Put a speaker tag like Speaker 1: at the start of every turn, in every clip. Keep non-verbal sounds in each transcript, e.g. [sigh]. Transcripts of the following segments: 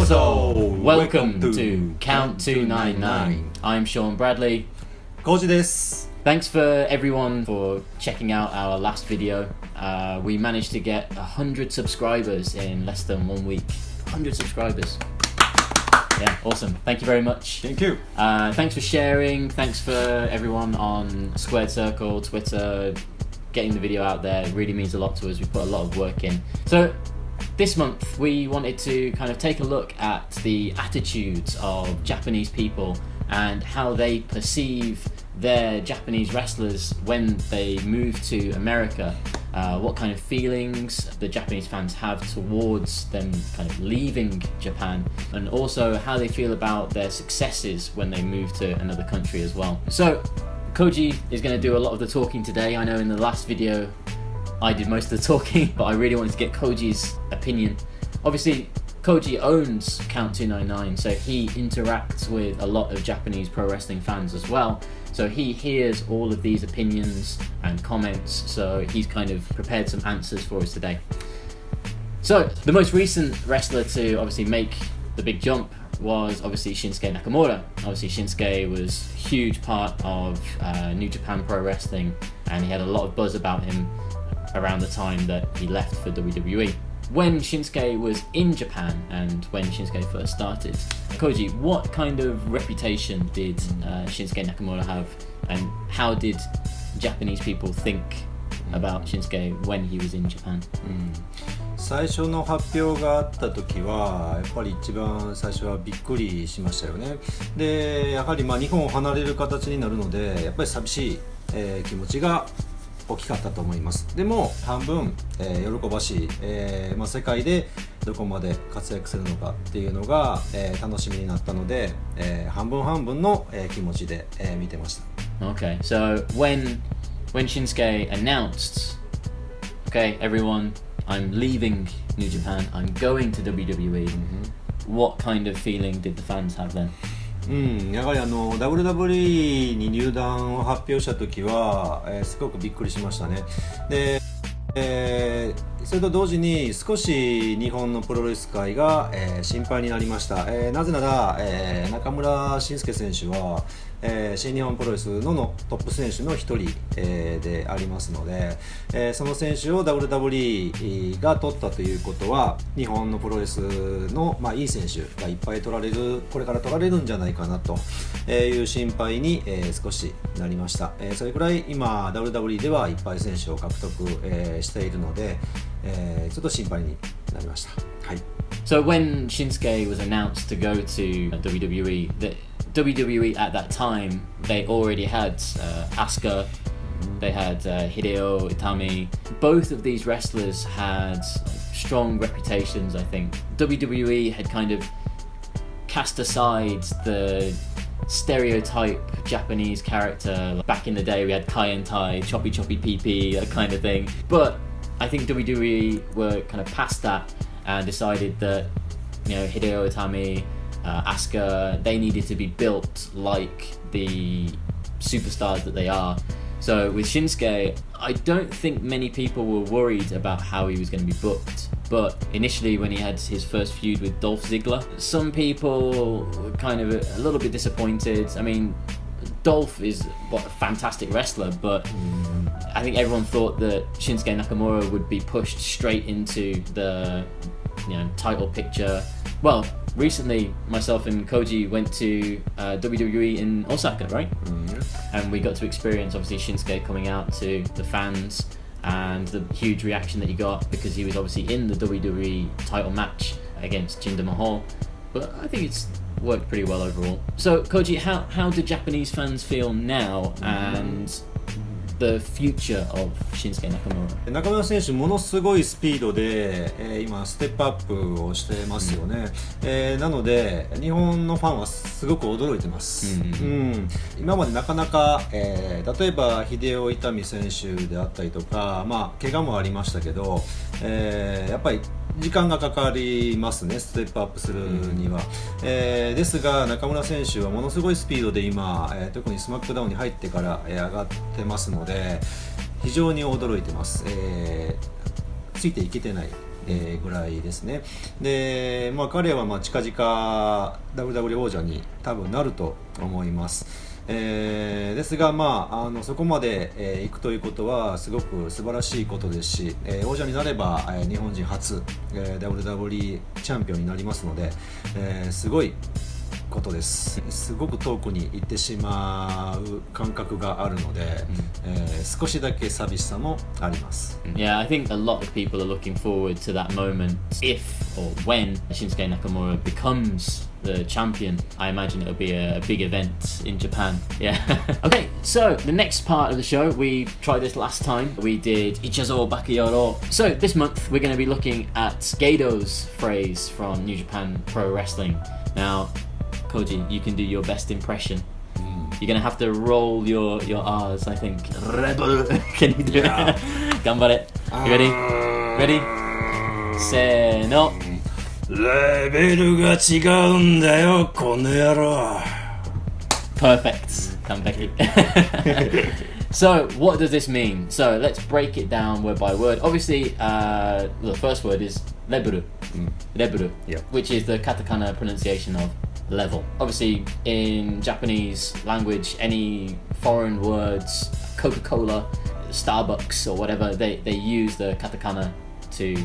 Speaker 1: Yokoso! Welcome to Count 299. I'm Sean Bradley.
Speaker 2: Koji です。
Speaker 1: Thanks for everyone for checking out our last video. Uh, we managed to get 100 subscribers in less than one week. 100 subscribers. Yeah, awesome. Thank you very much.
Speaker 2: Thank you.
Speaker 1: Uh, thanks for sharing. Thanks for everyone on Squared Circle, Twitter, getting the video out there. It really means a lot to us. We put a lot of work in. So, this month we wanted to kind of take a look at the attitudes of Japanese people and how they perceive their Japanese wrestlers when they move to America. Uh, what kind of feelings the Japanese fans have towards them kind of leaving Japan, and also how they feel about their successes when they move to another country as well. So, Koji is going to do a lot of the talking today. I know in the last video I did most of the talking, [laughs] but I really wanted to get Koji's opinion. Obviously, Koji owns Count 299, so he interacts with a lot of Japanese pro wrestling fans as well. So he hears all of these opinions and comments, so he's kind of prepared some answers for us today. So, the most recent wrestler to obviously make the big jump was obviously Shinsuke Nakamura. Obviously, Shinsuke was huge part of uh, New Japan Pro Wrestling, and he had a lot of buzz about him around the time that he left for WWE. When Shinsuke was in Japan and when Shinsuke first started, Koji, what kind of reputation did uh, Shinsuke Nakamura have, and how did Japanese people think about Shinsuke when he was in Japan?
Speaker 2: 最初の発表があった時はやっぱり一番最初はびっくりしましたよねでやはりまあ日本を離れる形になるのでやっぱり寂しい、えー気持ちが 大きかったと思いますでも半分、えー喜ばしい、えーまあ、世界でどこまで活躍するのかっていうのが、えー楽しみになったので、えー半分半分の、えー気持ちで、えー見てました
Speaker 1: Okay, so when when Shinsuke announced, okay, everyone, I'm leaving New Japan, I'm going to WWE. What kind of feeling did the fans have then?
Speaker 2: うん、やはりあの WWE に入団を発表した時は、えーすごくびっくりしましたね。で、えーそれと同時に少し日本のプロレス界が、えー心配になりました、えーなぜなら、えー中村慎介選手は、えー新日本プロレスののトップ選手の一人、えーでありますので、えーその選手を WWE が取ったということは日本のプロレスの、まあ、いい選手がいっぱい取られるこれから取られるんじゃないかなという心配に、えー少しなりました、えーそれくらい今 WWE ではいっぱい選手を獲得、えーしているので、えーちょっと心配になりました。はい。
Speaker 1: So when Shinsuke was announced to go to WWE, the WWE at that time they already had uh, Asuka, they had uh, Hideo Itami. Both of these wrestlers had strong reputations. I think WWE had kind of cast aside the stereotype Japanese character. Back in the day, we had Kai and Tai, choppy choppy PP, that kind of thing. But I think WWE were kind of past that and decided that you know Hideo Itami, uh, Asuka, they needed to be built like the superstars that they are. So with Shinsuke, I don't think many people were worried about how he was going to be booked. But initially, when he had his first feud with Dolph Ziggler, some people were kind of a, a little bit disappointed. I mean, Dolph is what a fantastic wrestler, but I think everyone thought that Shinsuke Nakamura would be pushed straight into the you know title picture. Well, recently myself and Koji went to uh, WWE in Osaka, right? And we got to experience obviously Shinsuke coming out to the fans and the huge reaction that he got because he was obviously in the WWE title match against Jinder Mahal. But I think it's worked pretty well overall. So Koji, how how do Japanese fans feel now and the future of Shinsuke Nakamura?
Speaker 2: 中村選手、ものすごいスピードで、えー今、ステップアップをしてますよね、えーなので、日本のファンはすごく驚いてます、
Speaker 1: うん
Speaker 2: うん今までなかなか、えー例えば秀夫伊丹選手であったりとか、まあ怪我もありましたけど、えーやっぱり時間がかかりますね、ステップアップするには。えーですが、中村選手はものすごいスピードで今、えー特にスマックダウンに入ってから、えー上がってますので、非常に驚いてます。えーついていけてないえーぐらいですねで、まあ、彼はまあ近々 WW 王者に多分なると思いますえーですが、まあ、あのそこまで、えー行くということはすごく素晴らしいことですし、えー王者になれば、えー日本人初、えー WWE チャンピオンになりますので、えーすごいことですすごく遠くに行ってしまう感覚があるので、うんえー、少しだけ寂しさもあります
Speaker 1: Yeah, I think a lot of people are looking forward to that moment if or when Shinsuke Nakamura becomes the champion. I imagine it'll be a, big event in Japan. Yeah. [laughs] okay, so the next part of the show, we tried this last time. We did Ichazo Bakayoro. So this month, we're going to be looking at Okada's phrase from New Japan Pro Wrestling. Now, Koji, you can do your best impression. You're gonna have to roll your your R's, I think. Rebel. [laughs] Can you do
Speaker 2: Yeah. [laughs]
Speaker 1: it? Gambare. You ready? Ready? Say no.
Speaker 2: レベルが違うんだよ、この野郎。
Speaker 1: Perfect. Kanbeki. [laughs] so, what does this mean? So, let's break it down word by word. Obviously, uh, the first word is leburu. Leburu,
Speaker 2: Yeah.
Speaker 1: which is the katakana pronunciation of level. Obviously, in Japanese language, any foreign words, Coca Cola, Starbucks, or whatever, they, they use the katakana to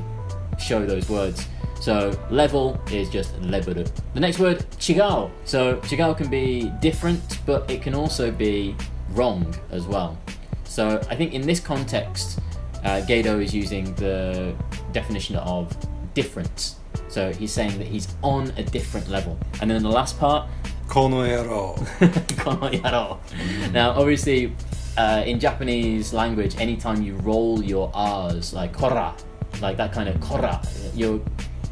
Speaker 1: show those words. So level is just leburu. The next word, chigao. So chigao can be different, but it can also be wrong as well. So I think in this context, uh, Okada is using the definition of difference. So he's saying that he's on a different level. And then the last part, [laughs]
Speaker 2: Kono
Speaker 1: yaro. [laughs] Now, obviously, uh, in Japanese language, anytime you roll your R's, like kora, like that kind of kora, you're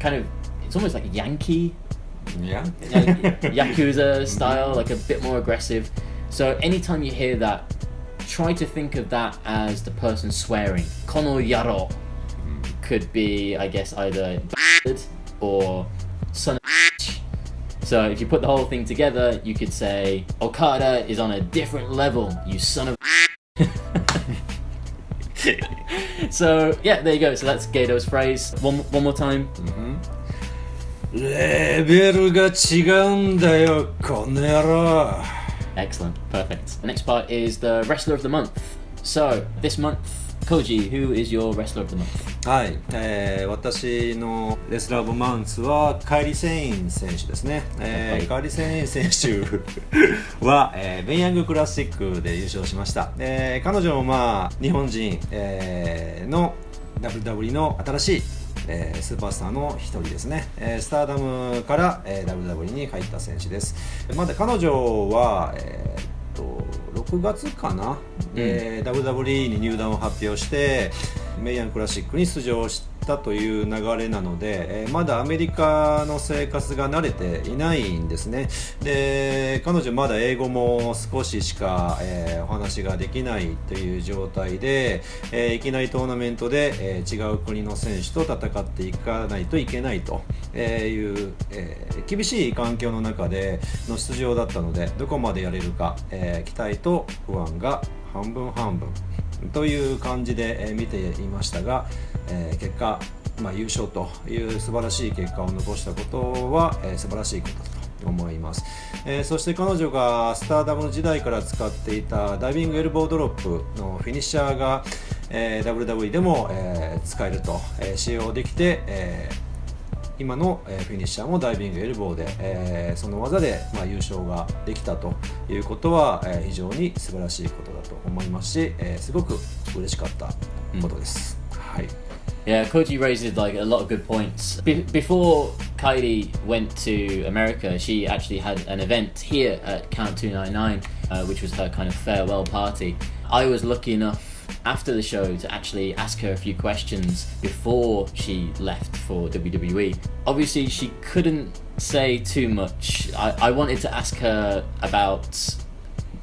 Speaker 1: kind of, it's almost like Yankee.
Speaker 2: Yeah.
Speaker 1: like, [laughs] Yakuza style, like a bit more aggressive. So anytime you hear that, try to think of that as the person swearing. Kono yaro mm-hmm. could be, I guess, either or son So if you put the whole thing together, you could say, Okada is on a different level, you son of [laughs] So yeah, there you go. So that's Okada's phrase. One, one more time.
Speaker 2: Mm-hmm.
Speaker 1: Excellent, perfect. The next part is the wrestler of the month. So this month, Koji, who is your wrestler of the month?
Speaker 2: はい、えー私のレスラー・オブ・マンツはカイリ・セイン選手ですね、えー
Speaker 1: はい。
Speaker 2: カイリ・セイン選手は、[laughs] えーベンヤングクラシックで優勝しました、えー彼女もまあ日本人、えーの WWE の新しい、えースーパースターの一人ですね、えースターダムから、えー WWE に入った選手です。まだ彼女は、えーっと6月かな、えー WWE に入団を発表してメイヤンクラシックに出場したという流れなので、えーまだアメリカの生活が慣れていないんですね。で彼女まだ英語も少ししか、えーお話ができないという状態で、えーいきなりトーナメントで、えー違う国の選手と戦っていかないといけないという、えー厳しい環境の中での出場だったのでどこまでやれるか、えー期待と不安が半分半分。という感じで、え見ていましたが、え結果、まあ、優勝という素晴らしい結果を残したことは、えー素晴らしいことだと思います、えーそして彼女がスターダム時代から使っていたダイビングエルボードロップのフィニッシャーが、えー WW でも、えー使えると、え使用できて、えー今の、えフィニッシャーもダイビングエルボーで、えーその技で、まあ、優勝ができたということは、えー非常に素晴らしいことだと思いますし、えーすごく嬉しかったことです。はい
Speaker 1: Yeah, Koji raises like a lot of good points. Be- before Kylie went to America, she actually had an event here at Count 299, uh, which was her kind of farewell party. I was lucky enough after the show to actually ask her a few questions before she left for WWE. Obviously, she couldn't say too much. I, I wanted to ask her about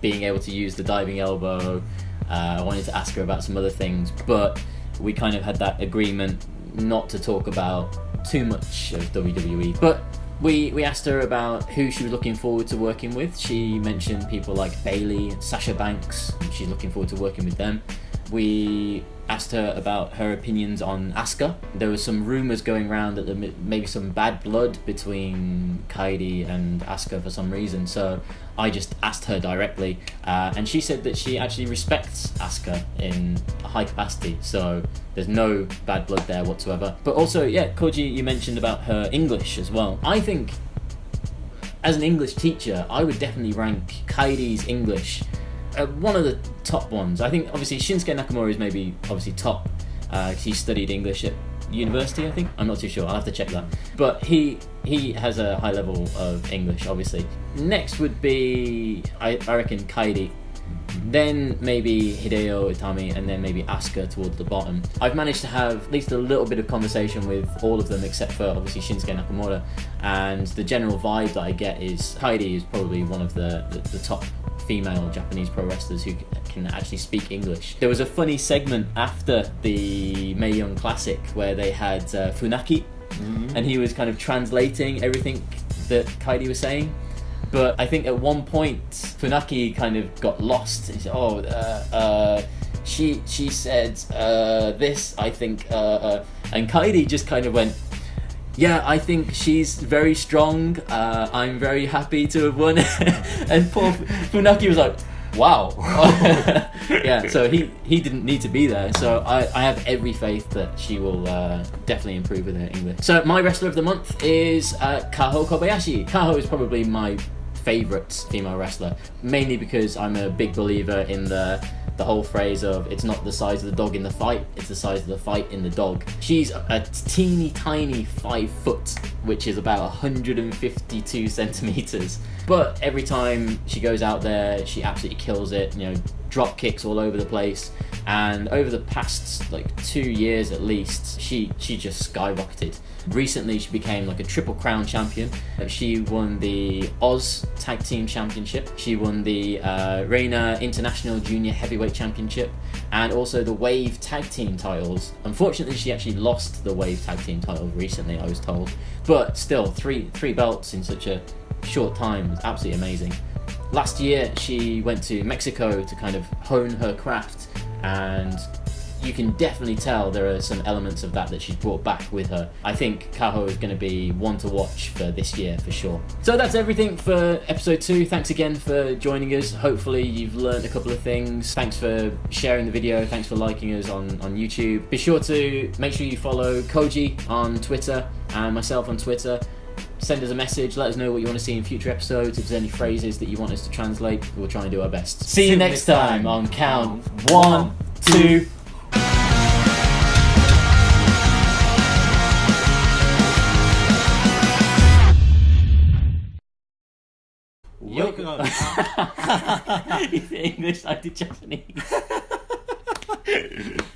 Speaker 1: being able to use the diving elbow. Uh, I wanted to ask her about some other things, but we kind of had that agreement not to talk about too much of WWE. But we we asked her about who she was looking forward to working with. She mentioned people like Bayley and Sasha Banks. She's looking forward to working with them. We asked her about her opinions on Asuka. There were some rumors going around that there may- maybe some bad blood between Kairi and Asuka for some reason. So I just asked her directly, uh, and she said that she actually respects Asuka in a high capacity. So there's no bad blood there whatsoever. But also, yeah, Koji, you mentioned about her English as well. I think as an English teacher, I would definitely rank Kairi's English uh, one of the top ones. I think obviously Shinsuke Nakamura is maybe obviously top. Uh, he studied English at university, I think. I'm not too sure. I'll have to check that. But he he has a high level of English, obviously. Next would be I, I reckon Kairi. Then maybe Hideo Itami, and then maybe Asuka towards the bottom. I've managed to have at least a little bit of conversation with all of them, except for obviously Shinsuke Nakamura. And the general vibe that I get is Kairi is probably one of the, the, the top female Japanese pro wrestlers who can actually speak English. There was a funny segment after the Mae Young Classic where they had uh, Funaki, and he was kind of translating everything that Kairi was saying. But I think at one point Funaki kind of got lost. He said, "Oh, uh, uh, she she said uh, this. I think," uh, uh, and Kairi just kind of went. Yeah, I think she's very strong. Uh, I'm very happy to have won. [laughs] and poor Funaki was like, "Wow." [laughs] yeah, so he he didn't need to be there. So I, I have every faith that she will uh, definitely improve with her English. So my wrestler of the month is uh, Kaho Kobayashi. Kaho is probably my favorite female wrestler, mainly because I'm a big believer in the the whole phrase of it's not the size of the dog in the fight, it's the size of the fight in the dog. She's a teeny tiny five foot, which is about 152 centimeters. But every time she goes out there, she absolutely kills it. You know, drop kicks all over the place. And over the past like two years at least, she she just skyrocketed. Recently, she became like a triple crown champion. She won the Oz Tag Team Championship. She won the uh, Reina International Junior Heavyweight Championship, and also the Wave Tag Team titles. Unfortunately, she actually lost the Wave Tag Team title recently. I was told, but still, three three belts in such a short time was absolutely amazing. Last year, she went to Mexico to kind of hone her craft, and you can definitely tell there are some elements of that that she's brought back with her. I think Kaho is going to be one to watch for this year for sure. So that's everything for episode two. Thanks again for joining us. Hopefully you've learned a couple of things. Thanks for sharing the video. Thanks for liking us on, on YouTube. Be sure to make sure you follow Koji on Twitter and myself on Twitter send us a message. Let us know what you want to see in future episodes. If there's any phrases that you want us to translate, we'll try and do our best. See you next time on count one, two.
Speaker 2: Welcome.
Speaker 1: English, I did Japanese. [laughs]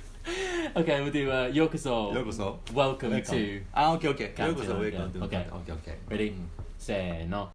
Speaker 1: okay, we'll do uh, Yokoso.
Speaker 2: ようこそ
Speaker 1: Welcome
Speaker 2: Welcome.
Speaker 1: to.
Speaker 2: あ、オッケーオッケー。
Speaker 1: Count
Speaker 2: ようこそ
Speaker 1: to-
Speaker 2: ウェルカム
Speaker 1: yeah.
Speaker 2: オッケ
Speaker 1: Okay.
Speaker 2: ーオッケーオッケー。
Speaker 1: Ready? せーの。